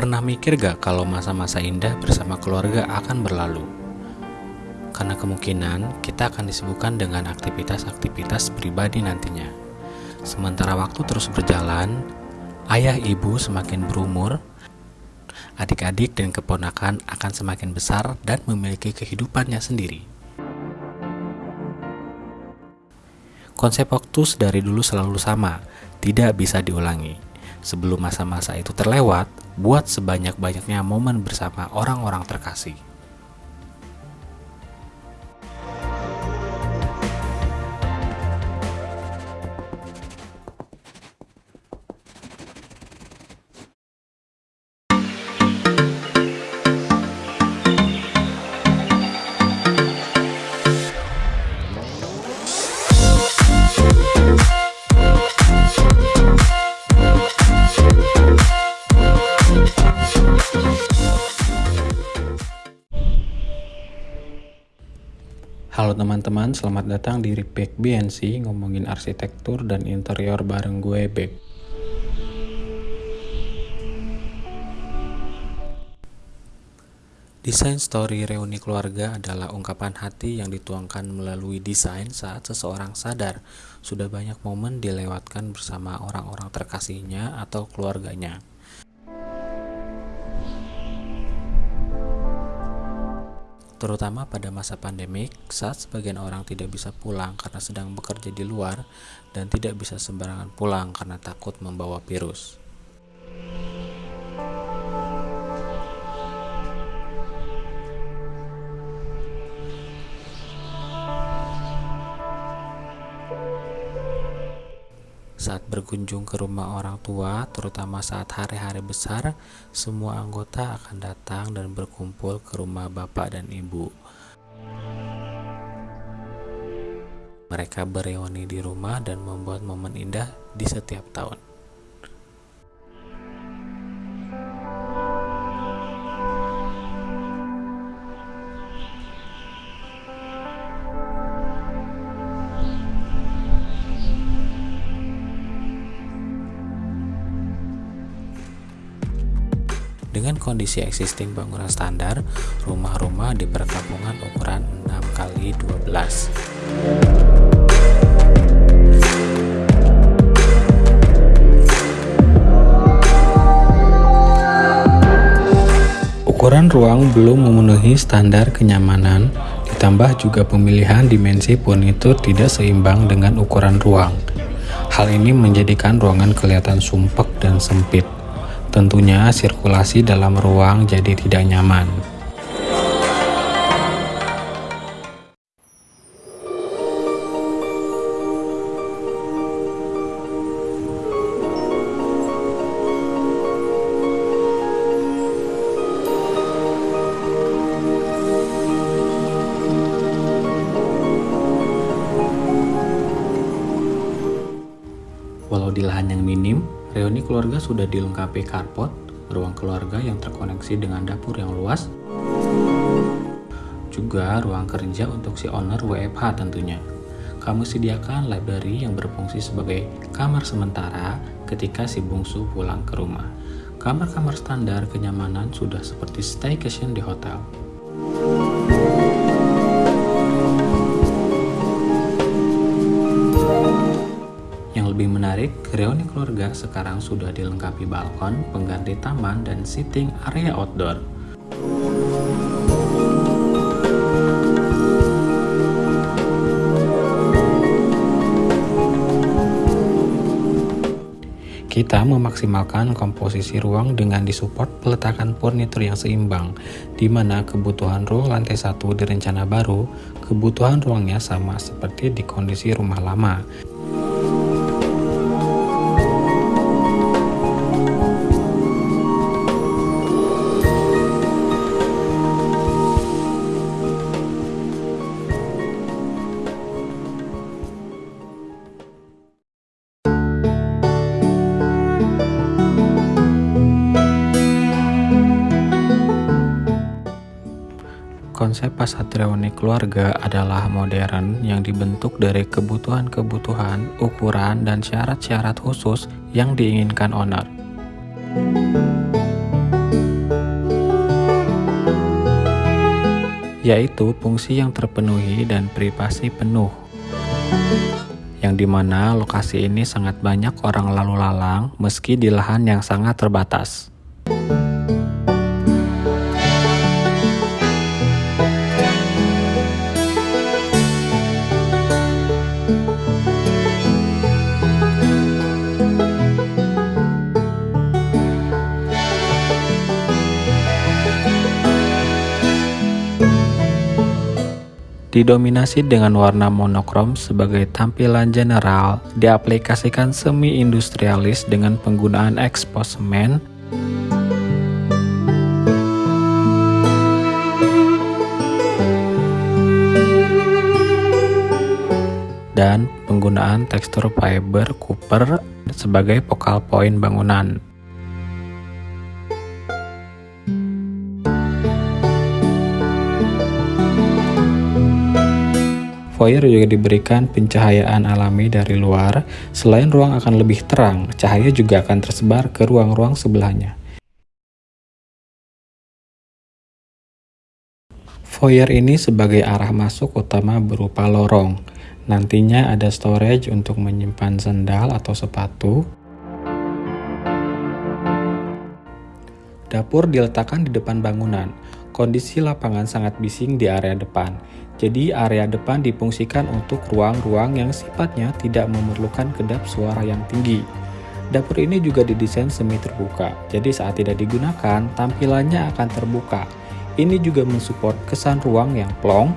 Pernah mikir gak kalau masa-masa indah bersama keluarga akan berlalu? Karena kemungkinan kita akan disibukkan dengan aktivitas-aktivitas pribadi nantinya. Sementara waktu terus berjalan, ayah ibu semakin berumur, adik-adik dan keponakan akan semakin besar dan memiliki kehidupannya sendiri. Konsep waktu dari dulu selalu sama, tidak bisa diulangi. Sebelum masa-masa itu terlewat, buat sebanyak-banyaknya momen bersama orang-orang terkasih. Halo teman-teman, selamat datang di Repack BNC ngomongin arsitektur dan interior bareng gue Beb. Desain story reuni keluarga adalah ungkapan hati yang dituangkan melalui desain saat seseorang sadar sudah banyak momen dilewatkan bersama orang-orang terkasihnya atau keluarganya. Terutama pada masa pandemik saat sebagian orang tidak bisa pulang karena sedang bekerja di luar dan tidak bisa sembarangan pulang karena takut membawa virus. Berkunjung ke rumah orang tua, terutama saat hari-hari besar, semua anggota akan datang dan berkumpul ke rumah bapak dan ibu. Mereka bereuni di rumah dan membuat momen indah di setiap tahun. Dengan kondisi existing bangunan standar, rumah-rumah di perkampungan ukuran 6 kali 12. Ukuran ruang belum memenuhi standar kenyamanan, ditambah juga pemilihan dimensi furnitur tidak seimbang dengan ukuran ruang. Hal ini menjadikan ruangan kelihatan sumpek dan sempit. Tentunya sirkulasi dalam ruang jadi tidak nyaman. Walau di lahan yang minim, reuni keluarga sudah dilengkapi carport, ruang keluarga yang terkoneksi dengan dapur yang luas, juga ruang kerja untuk si owner WFH tentunya. Kamu sediakan library yang berfungsi sebagai kamar sementara ketika si bungsu pulang ke rumah. Kamar-kamar standar kenyamanan sudah seperti staycation di hotel. Lebih menarik, reuni keluarga sekarang sudah dilengkapi balkon, pengganti taman, dan seating area outdoor. Kita memaksimalkan komposisi ruang dengan disupport peletakan furnitur yang seimbang, di mana kebutuhan ruang lantai satu di rencana baru, kebutuhan ruangnya sama seperti di kondisi rumah lama, Konsep pasatrioni keluarga adalah modern yang dibentuk dari kebutuhan-kebutuhan, ukuran, dan syarat-syarat khusus yang diinginkan owner. Yaitu fungsi yang terpenuhi dan privasi penuh. Yang di mana lokasi ini sangat banyak orang lalu lalang meski di lahan yang sangat terbatas. Didominasi dengan warna monokrom sebagai tampilan general, diaplikasikan semi-industrialis dengan penggunaan eksposemen, dan penggunaan tekstur fiber copper sebagai focal point bangunan. Foyer juga diberikan pencahayaan alami dari luar. Selain ruang akan lebih terang, cahaya juga akan tersebar ke ruang-ruang sebelahnya. Foyer ini sebagai arah masuk utama berupa lorong. Nantinya ada storage untuk menyimpan sendal atau sepatu. Dapur diletakkan di depan bangunan. Kondisi lapangan sangat bising di area depan. Jadi area depan difungsikan untuk ruang-ruang yang sifatnya tidak memerlukan kedap suara yang tinggi. Dapur ini juga didesain semi terbuka, jadi saat tidak digunakan, tampilannya akan terbuka. Ini juga mensupport kesan ruang yang plong,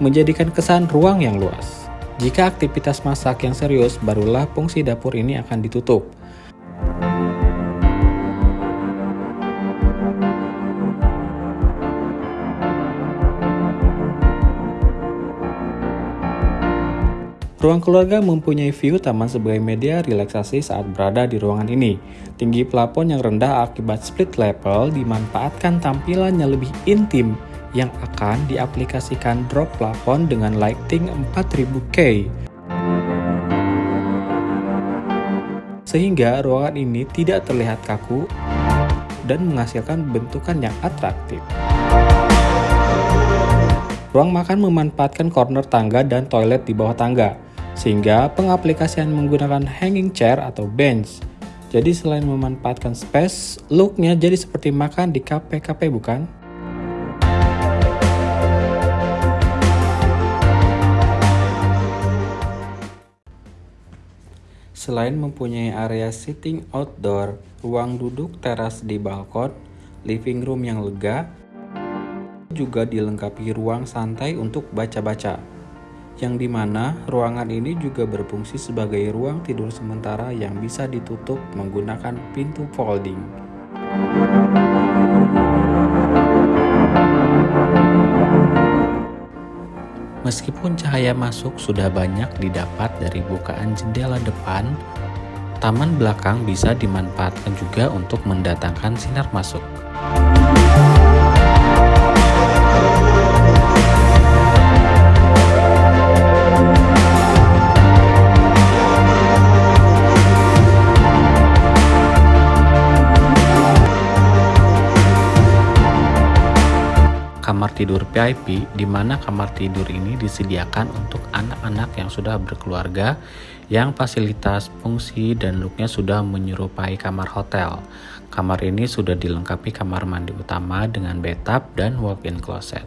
menjadikan kesan ruang yang luas. Jika aktivitas masak yang serius, barulah fungsi dapur ini akan ditutup. Ruang keluarga mempunyai view taman sebagai media relaksasi saat berada di ruangan ini. Tinggi plafon yang rendah akibat split level dimanfaatkan tampilannya lebih intim yang akan diaplikasikan drop plafon dengan lighting 4000K. Sehingga ruangan ini tidak terlihat kaku dan menghasilkan bentukan yang atraktif. Ruang makan memanfaatkan corner tangga dan toilet di bawah tangga sehingga pengaplikasian menggunakan hanging chair atau bench. Jadi selain memanfaatkan space, looknya jadi seperti makan di kafe-kafe bukan? Selain mempunyai area sitting outdoor, ruang duduk teras di balkon, living room yang lega, juga dilengkapi ruang santai untuk baca-baca yang di mana ruangan ini juga berfungsi sebagai ruang tidur sementara yang bisa ditutup menggunakan pintu folding. Meskipun cahaya masuk sudah banyak didapat dari bukaan jendela depan, taman belakang bisa dimanfaatkan juga untuk mendatangkan sinar masuk. Kamar tidur VIP di mana kamar tidur ini disediakan untuk anak-anak yang sudah berkeluarga yang fasilitas, fungsi, dan looknya sudah menyerupai kamar hotel. Kamar ini sudah dilengkapi kamar mandi utama dengan bathtub dan walk-in closet.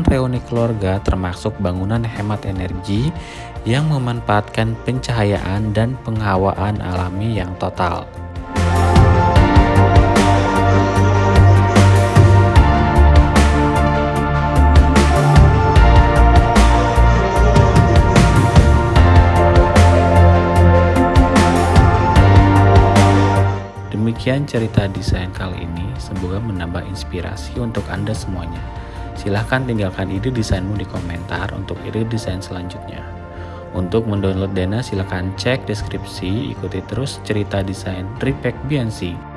Reuni keluarga termasuk bangunan hemat energi yang memanfaatkan pencahayaan dan penghawaan alami yang total. Demikian cerita desain kali ini, semoga menambah inspirasi untuk Anda semuanya. Silahkan tinggalkan ide desainmu di komentar untuk ide desain selanjutnya. Untuk mendownload Dana silahkan cek deskripsi, ikuti terus cerita desain Repack BNC.